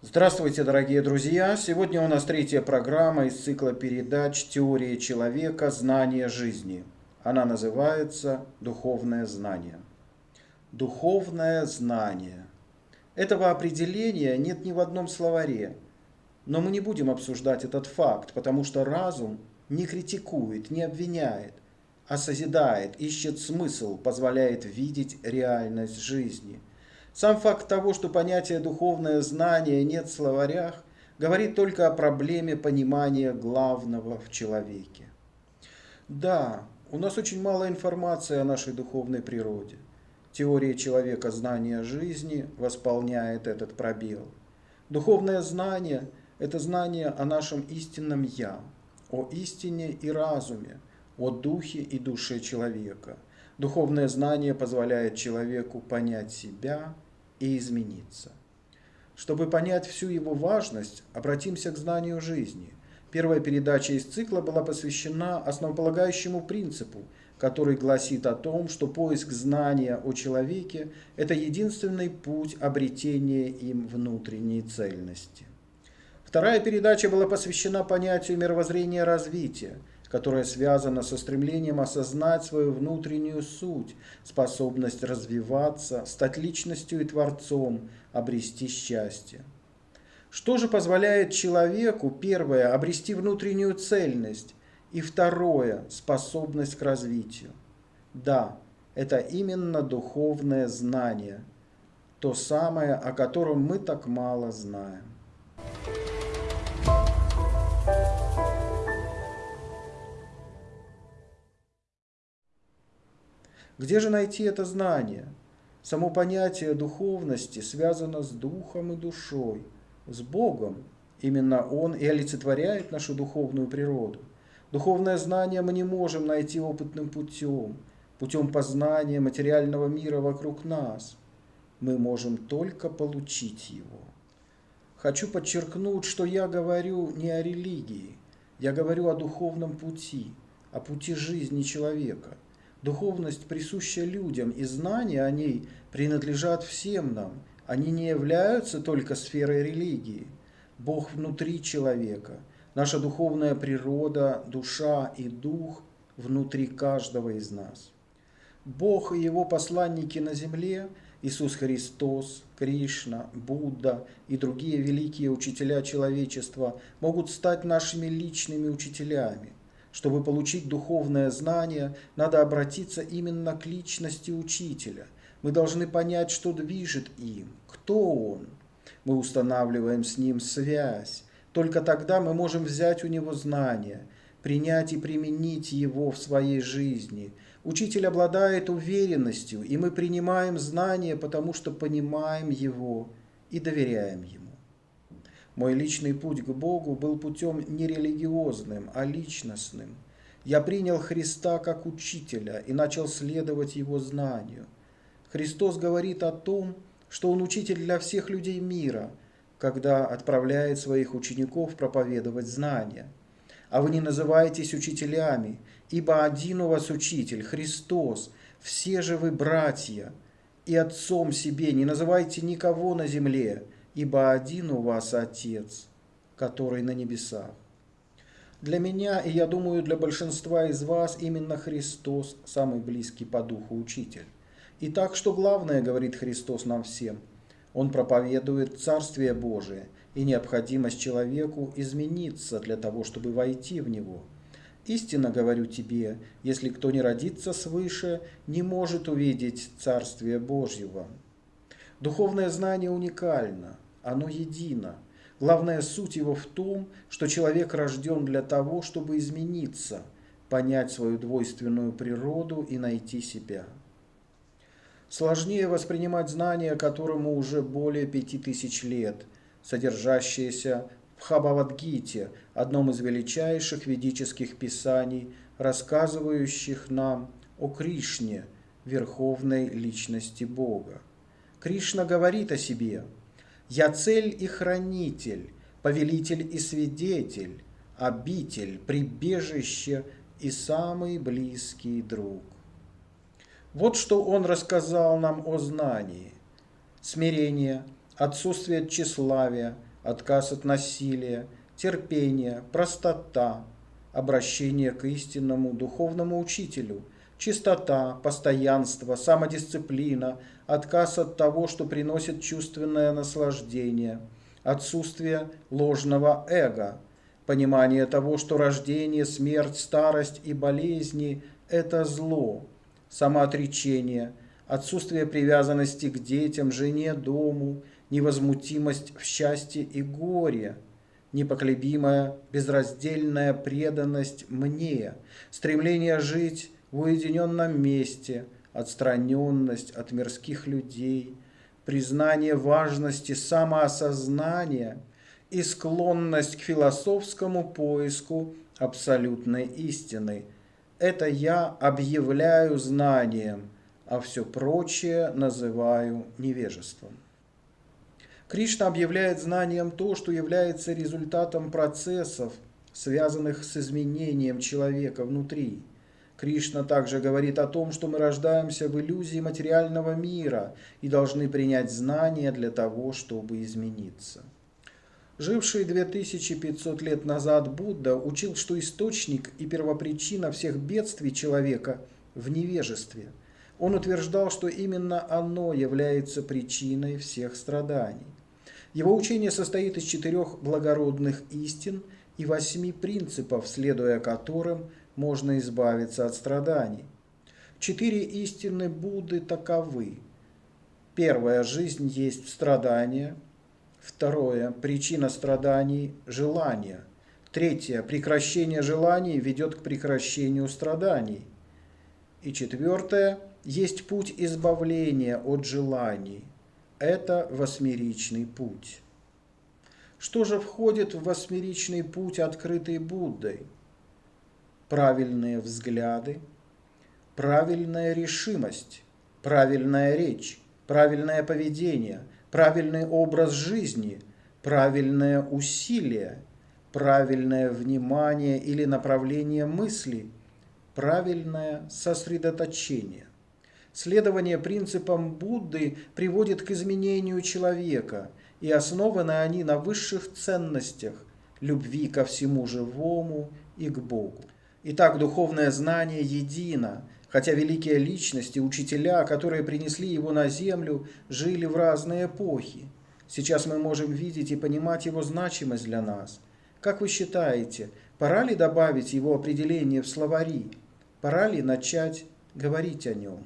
Здравствуйте, дорогие друзья! Сегодня у нас третья программа из цикла передач «Теория человека. Знание жизни». Она называется «Духовное знание». Духовное знание. Этого определения нет ни в одном словаре. Но мы не будем обсуждать этот факт, потому что разум не критикует, не обвиняет, а созидает, ищет смысл, позволяет видеть реальность жизни – сам факт того, что понятие «духовное знание» нет в словарях, говорит только о проблеме понимания главного в человеке. Да, у нас очень мало информации о нашей духовной природе. Теория человека знания жизни восполняет этот пробел. Духовное знание – это знание о нашем истинном «я», о истине и разуме, о духе и душе человека. Духовное знание позволяет человеку понять себя – и измениться. Чтобы понять всю его важность, обратимся к знанию жизни. Первая передача из цикла была посвящена основополагающему принципу, который гласит о том, что поиск знания о человеке – это единственный путь обретения им внутренней цельности. Вторая передача была посвящена понятию мировоззрения развития – которая связана со стремлением осознать свою внутреннюю суть, способность развиваться, стать личностью и творцом, обрести счастье. Что же позволяет человеку, первое, обрести внутреннюю цельность, и второе, способность к развитию? Да, это именно духовное знание, то самое, о котором мы так мало знаем. Где же найти это знание? Само понятие духовности связано с духом и душой, с Богом. Именно Он и олицетворяет нашу духовную природу. Духовное знание мы не можем найти опытным путем, путем познания материального мира вокруг нас. Мы можем только получить его. Хочу подчеркнуть, что я говорю не о религии, я говорю о духовном пути, о пути жизни человека – Духовность присуща людям, и знания о ней принадлежат всем нам. Они не являются только сферой религии. Бог внутри человека. Наша духовная природа, душа и дух внутри каждого из нас. Бог и его посланники на земле, Иисус Христос, Кришна, Будда и другие великие учителя человечества могут стать нашими личными учителями. Чтобы получить духовное знание, надо обратиться именно к личности учителя. Мы должны понять, что движет им, кто он. Мы устанавливаем с ним связь. Только тогда мы можем взять у него знания, принять и применить его в своей жизни. Учитель обладает уверенностью, и мы принимаем знания, потому что понимаем его и доверяем ему. Мой личный путь к Богу был путем не религиозным, а личностным. Я принял Христа как учителя и начал следовать Его знанию. Христос говорит о том, что Он учитель для всех людей мира, когда отправляет своих учеников проповедовать знания. А вы не называетесь учителями, ибо один у вас учитель, Христос, все же вы братья, и отцом себе не называйте никого на земле, ибо один у вас Отец, который на небесах. Для меня, и я думаю, для большинства из вас, именно Христос самый близкий по духу учитель. И так, что главное, говорит Христос нам всем, Он проповедует Царствие Божие и необходимость человеку измениться для того, чтобы войти в него. Истинно говорю тебе, если кто не родится свыше, не может увидеть Царствие Божьего. Духовное знание уникально – оно едино. Главная суть его в том, что человек рожден для того, чтобы измениться, понять свою двойственную природу и найти себя. Сложнее воспринимать знания, которому уже более пяти тысяч лет, содержащиеся в Хабавадгите, одном из величайших ведических писаний, рассказывающих нам о Кришне, верховной личности Бога. Кришна говорит о себе – я цель и хранитель, повелитель и свидетель, обитель, прибежище и самый близкий друг. Вот что он рассказал нам о знании. Смирение, отсутствие тщеславия, отказ от насилия, терпение, простота, обращение к истинному духовному учителю, чистота, постоянство, самодисциплина, отказ от того, что приносит чувственное наслаждение, отсутствие ложного эго, понимание того, что рождение, смерть, старость и болезни – это зло, самоотречение, отсутствие привязанности к детям, жене, дому, невозмутимость в счастье и горе – непоколебимая, безраздельная преданность мне, стремление жить в уединенном месте, отстраненность от мирских людей, признание важности самоосознания и склонность к философскому поиску абсолютной истины. Это я объявляю знанием, а все прочее называю невежеством. Кришна объявляет знанием то, что является результатом процессов, связанных с изменением человека внутри. Кришна также говорит о том, что мы рождаемся в иллюзии материального мира и должны принять знания для того, чтобы измениться. Живший 2500 лет назад Будда учил, что источник и первопричина всех бедствий человека в невежестве. Он утверждал, что именно оно является причиной всех страданий. Его учение состоит из четырех благородных истин и восьми принципов, следуя которым можно избавиться от страданий. Четыре истины Будды таковы. Первая – жизнь есть страдание. Второе – причина страданий – желание. Третье – прекращение желаний ведет к прекращению страданий. И четвертое – есть путь избавления от желаний – это восьмеричный путь. Что же входит в восьмеричный путь, открытый Буддой? Правильные взгляды, правильная решимость, правильная речь, правильное поведение, правильный образ жизни, правильное усилие, правильное внимание или направление мысли, правильное сосредоточение. Следование принципам Будды приводит к изменению человека, и основаны они на высших ценностях – любви ко всему живому и к Богу. Итак, духовное знание едино, хотя великие личности, учителя, которые принесли его на землю, жили в разные эпохи. Сейчас мы можем видеть и понимать его значимость для нас. Как вы считаете, пора ли добавить его определение в словари? Пора ли начать говорить о нем?